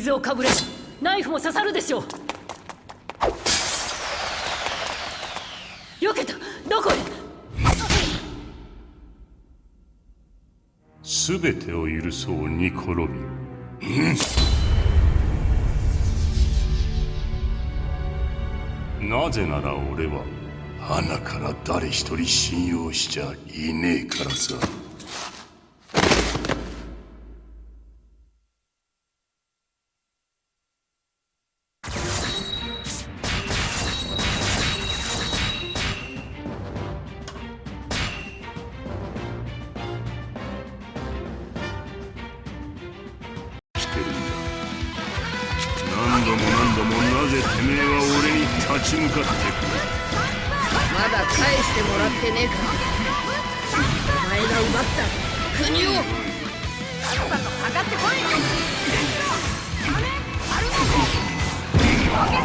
水をかぶれナイフも刺さるでしょう。避けたどこへ？全てを許そうニコロビン、うん。なぜなら俺は花から誰一人信用しちゃいねえからさ。度も何度もなぜてめえは俺に立ち向かってくるまだ返してもらってねえか。お前が奪った国をさっさと上がってこい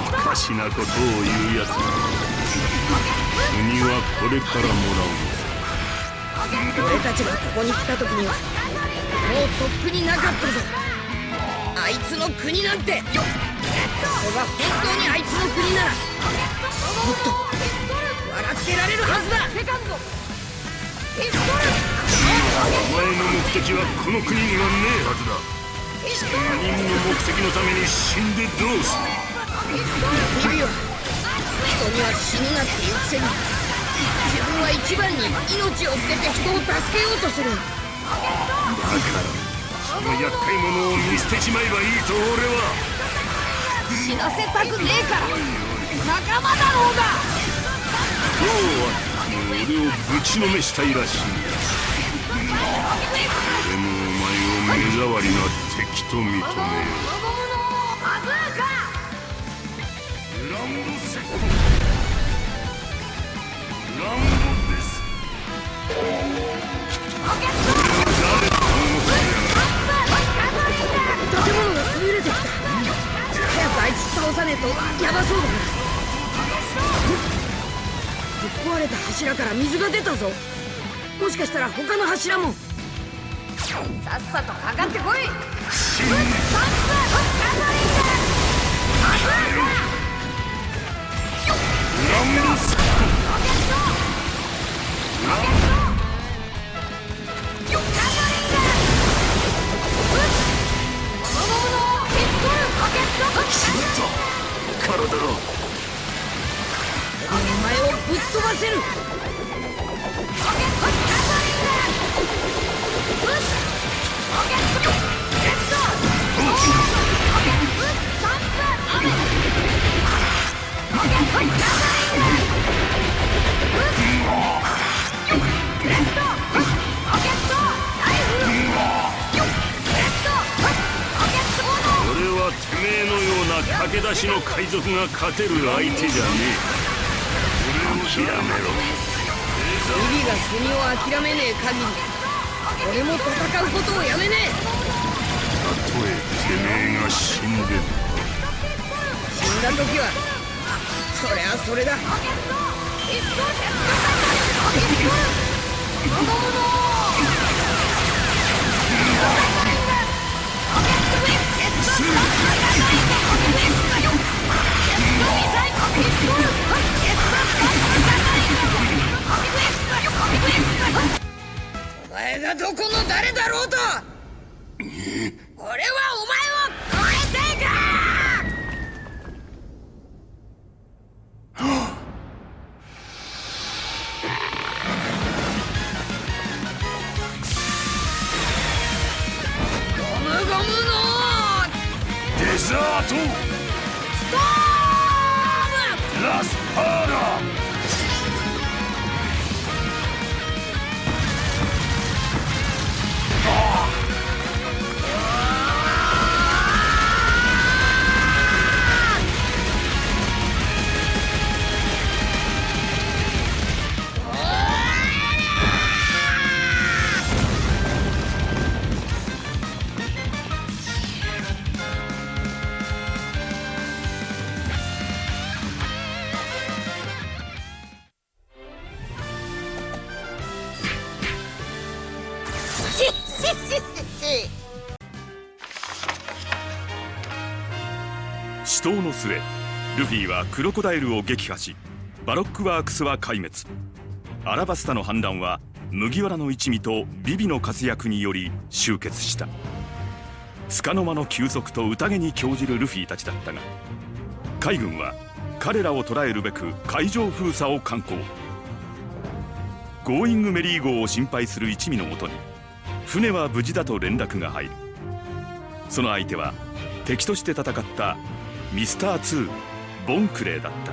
おかしなことを言うやつだ国はこれからもらう俺たちがここに来た時にはもうとっくになかったぞ。あいつの国なんて。ここが本当にあいつの国ならもっと笑ってられるはずだ。お前の目的はこの国にはねえはずだ。他人の目的のために死んでどうする？君は人には死ぬなって言うくせに自分は一番に命を捨てて人を助けようとする。だからその厄介者を見捨てちまえばいいと俺は死なせたくねえから。仲間だろうが。今日は俺をぶちのめしたいらしい。俺もお前を目障りな敵と認めよう。倒さねえとヤバそうだな。ぶっ壊れた柱から水が出たぞ。もしかしたら他の柱も。さっさとかかってこい。グランドセット駆け出しの海賊が勝てる相手じゃねえ。諦めろ。ビビが国を諦めねえ限り俺も戦うことをやめねえ。たとえてめえが死んでも。死んだ時はそりゃそれだ前がどこの誰だろうと。俺はお前を超えていく。ゴムゴムのデザート。ストーム。ラスパーラ死闘の末ルフィはクロコダイルを撃破しバロックワークスは壊滅。アラバスタの反乱は麦わらの一味とビビの活躍により終結した。束の間の休息と宴に興じるルフィたちだったが海軍は彼らを捕らえるべく海上封鎖を敢行。ゴーイングメリー号を心配する一味のもとに船は無事だと連絡が入る。その相手は敵として戦ったミスター2ボンクレーだった。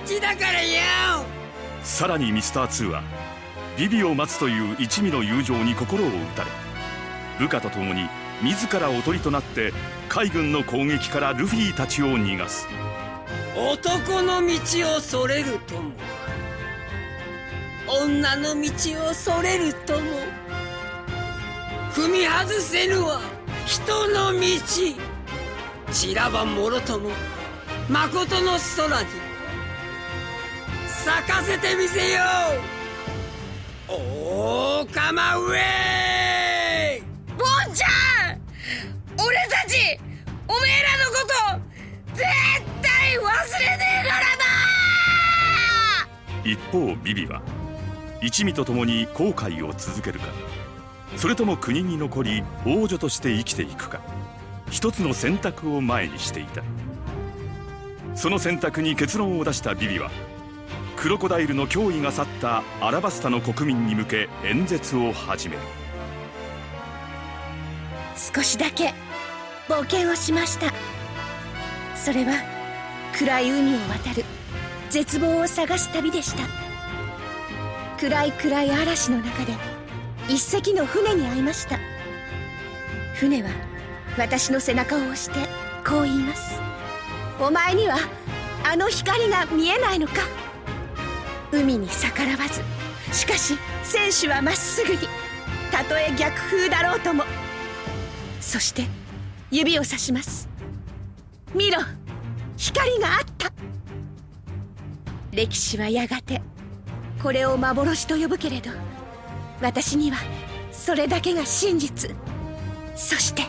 ダチだからよさらにミスター2はビビを待つという一味の友情に心を打たれ部下と共に自らおとりとなって海軍の攻撃からルフィたちを逃がす。男の道をそれるとも女の道をそれるとも踏み外せぬは人の道散らばもろとも誠の空に咲かせてみせよう。おーかまウェイボンちゃん!俺たちおめえらのこと絶対忘れねえからな!一方ビビは一味と共に航海を続けるかそれとも国に残り王女として生きていくか一つの選択を前にしていた。その選択に結論を出したビビはクロコダイルの脅威が去ったアラバスタの国民に向け演説を始める。少しだけ冒険をしました。それは暗い海を渡る絶望を探す旅でした。暗い暗い嵐の中で一隻の船に会いました。船は私の背中を押してこう言います。お前にはあの光が見えないのか。海に逆らわずしかし選手はまっすぐにたとえ逆風だろうとも。そして指をさします。見ろ光があった。歴史はやがてこれを幻と呼ぶけれど私にはそれだけが真実。そして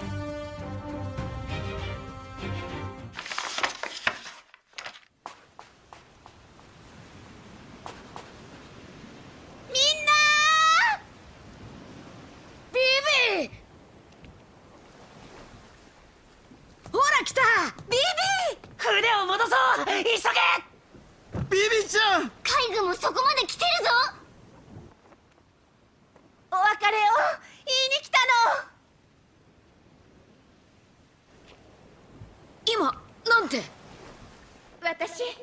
戻そう！急げビビちゃん！海軍もそこまで来てるぞ！お別れを言いに来たの！今なんて？私一緒には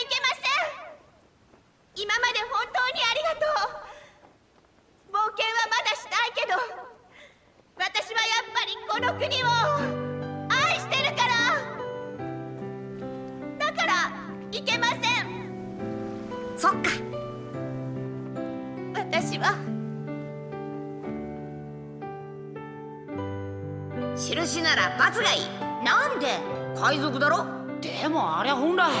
行けません印なら罰がいい。なんで？海賊だろ？でもあれ本来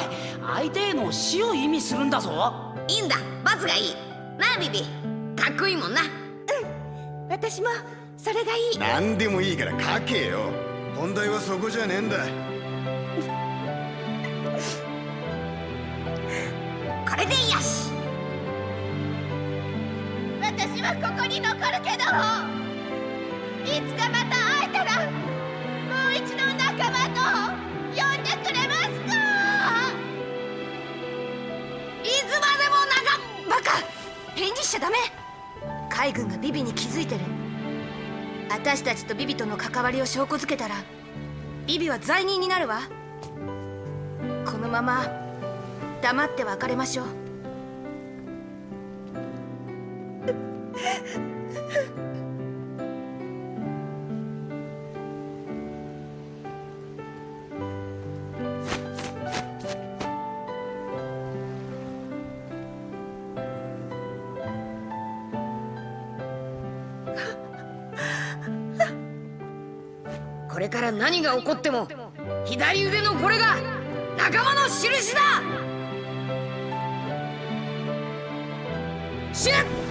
相手への死を意味するんだぞ。いいんだ。罰がいい。なあビビ。かっこいいもんな。私もそれがいい。何でもいいから書けよ。本題はそこじゃねえんだ。これでよし。私はここに残るけど。いつかまた一度仲間と呼んでくれますか。いつまでも仲バカ。返事しちゃダメ。海軍がビビに気づいてる私たちとビビとの関わりを証拠づけたらビビは罪人になるわ。このまま黙って別れましょう。これから何が起こっても左腕のこれが仲間の印だ。シュッ！